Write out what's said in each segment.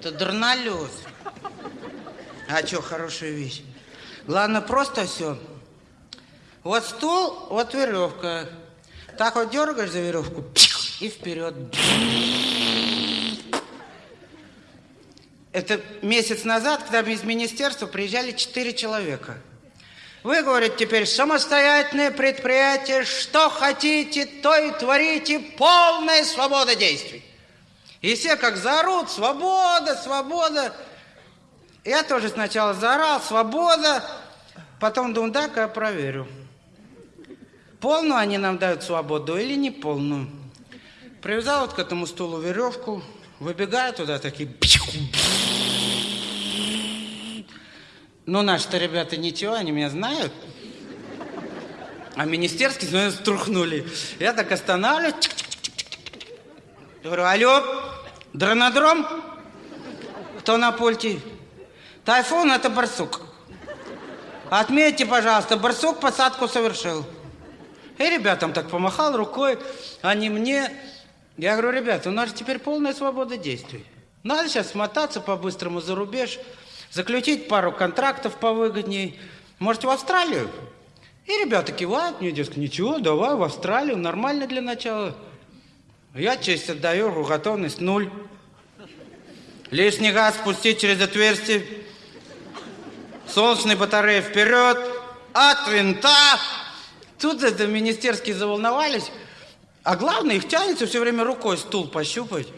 Это дрнолет. А что, хорошая вещь. Главное, просто все. Вот стул, вот веревка. Так вот дергаешь за веревку и вперед. Это месяц назад, когда мы из министерства приезжали четыре человека. Вы, говорите, теперь самостоятельное предприятие, что хотите, то и творите, полная свобода действий. И все как заорут, свобода, свобода. Я тоже сначала заорал, свобода, потом думаю, да-ка я проверю. Полную они нам дают свободу или не полную. Привязал вот к этому стулу веревку, выбегаю туда, такие... Ну, наши-то ребята ничего, они меня знают. А министерские, смотрят, струхнули. Я так останавливаюсь. Говорю, алло, дронодром? Кто на пульте? Тайфун – это барсук. Отметьте, пожалуйста, барсук посадку совершил. И ребятам так помахал рукой, они мне. Я говорю, ребята, у нас теперь полная свобода действий. Надо сейчас смотаться по-быстрому за рубеж, заключить пару контрактов повыгодней. Может, в Австралию? И ребята кивают мне, дескать, ничего, давай в Австралию, нормально для начала. Я честь отдаю, готовность нуль. Лишний газ спустить через отверстие. Солнечные батареи вперед. От винта. Тут это министерские заволновались. А главное, их тянется все время рукой стул пощупать.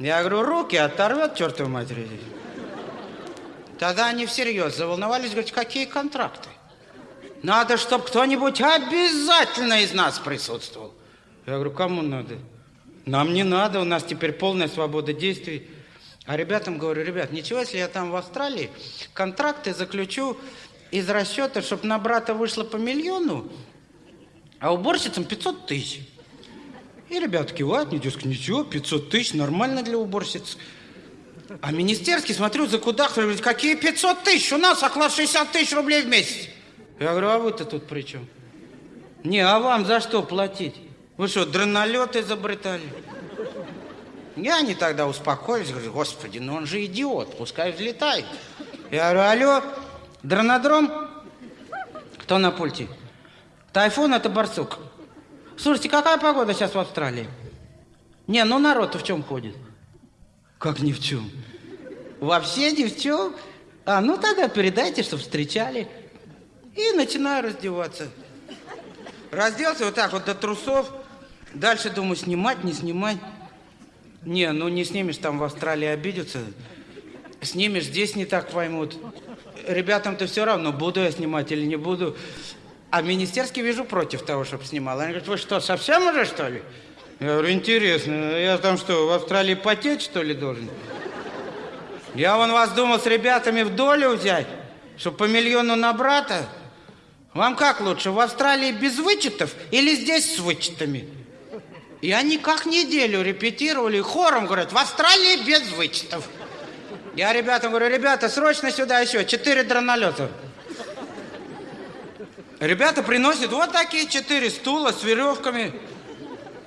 Я говорю, руки оторвет, чертовой матери. Тогда они всерьез заволновались, говорят, какие контракты? Надо, чтобы кто-нибудь обязательно из нас присутствовал. Я говорю, кому надо? Нам не надо, у нас теперь полная свобода действий. А ребятам говорю, ребят, ничего, если я там в Австралии контракты заключу из расчета, чтобы на брата вышло по миллиону, а уборщицам 500 тысяч. И ребята кивают, не дескать, ничего, 500 тысяч, нормально для уборщиц. А министерский, смотрю, за куда говорит, какие 500 тысяч? У нас оклад 60 тысяч рублей в месяц. Я говорю, а вы-то тут при чем? Не, а вам за что платить? Вы что, дронолет изобретали? И они тогда успокоились, говорю, господи, ну он же идиот, пускай взлетает. Я говорю, алло, дронодром? Кто на пульте? Тайфун это барсук. Слушайте, какая погода сейчас в Австралии? Не, ну народ-то в чем ходит? Как ни в чем? Вообще ни в чем? А, ну тогда передайте, что встречали. И начинаю раздеваться. Разделся вот так вот до трусов. Дальше думаю, снимать, не снимать. Не, ну не снимешь, там в Австралии обидятся. Снимешь, здесь не так поймут. Ребятам-то все равно, буду я снимать или не буду. А министерский вижу против того, чтобы снимал. Они говорят, вы что, совсем уже, что ли? Я говорю, интересно, я там что, в Австралии потеть, что ли, должен? Я вон вас думал с ребятами в долю взять, чтобы по миллиону на брата. Вам как лучше, в Австралии без вычетов или здесь с вычетами? И они как неделю репетировали, хором говорят, в Австралии без вычетов. Я ребятам говорю, ребята, срочно сюда еще, четыре дронолета. Ребята приносят вот такие четыре стула с веревками.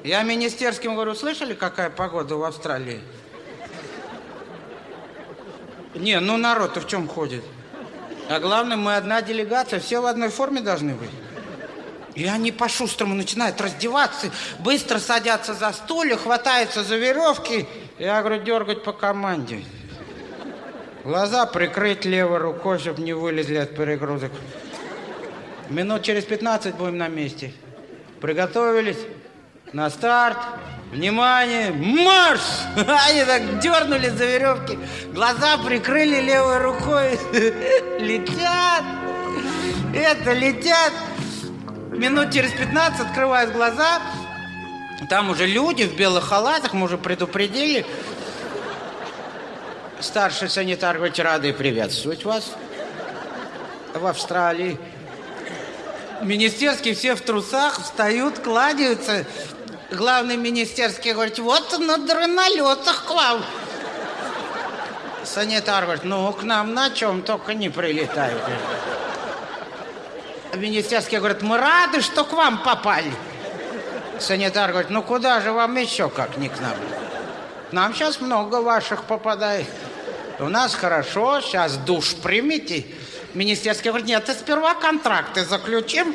Я министерским говорю, слышали, какая погода в Австралии? Не, ну народ-то в чем ходит? А главное, мы одна делегация, все в одной форме должны быть. И они по-шустрому начинают раздеваться, быстро садятся за стулья, хватаются за веревки. Я говорю, дергать по команде. Глаза прикрыть левой рукой, чтобы не вылезли от перегрузок. Минут через 15 будем на месте. Приготовились? На старт. Внимание! Марш! Они так дернули за веревки. Глаза прикрыли левой рукой. Летят. Это летят. Минут через 15 открывают глаза. Там уже люди в белых халатах, мы уже предупредили. Старший санитар говорит, рады приветствовать вас в Австралии. Министерские все в трусах встают, кладаются. Главный министерский говорит, вот на дронолетах к вам. Санитар говорит, ну, к нам на чем только не прилетают. Министерский говорит, мы рады, что к вам попали. Санитар говорит, ну куда же вам еще, как не к нам? Нам сейчас много ваших попадает. у нас хорошо, сейчас душ примите. Министерский говорит, нет, ты сперва контракты заключим.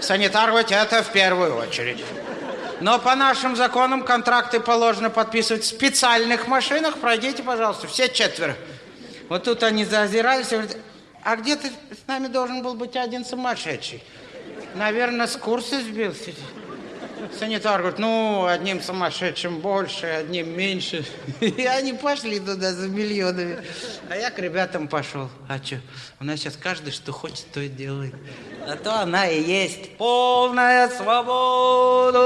Санитар говорит, это в первую очередь. Но по нашим законам контракты положено подписывать в специальных машинах. Пройдите, пожалуйста, все четверо. Вот тут они заозирались и говорят, а где ты с нами должен был быть один сумасшедший? Наверное, с курса сбился. Санитар говорит, ну, одним сумасшедшим больше, одним меньше. И они пошли туда за миллионами. А я к ребятам пошел. А что, у нас сейчас каждый, что хочет, то и делает. А то она и есть полная свобода.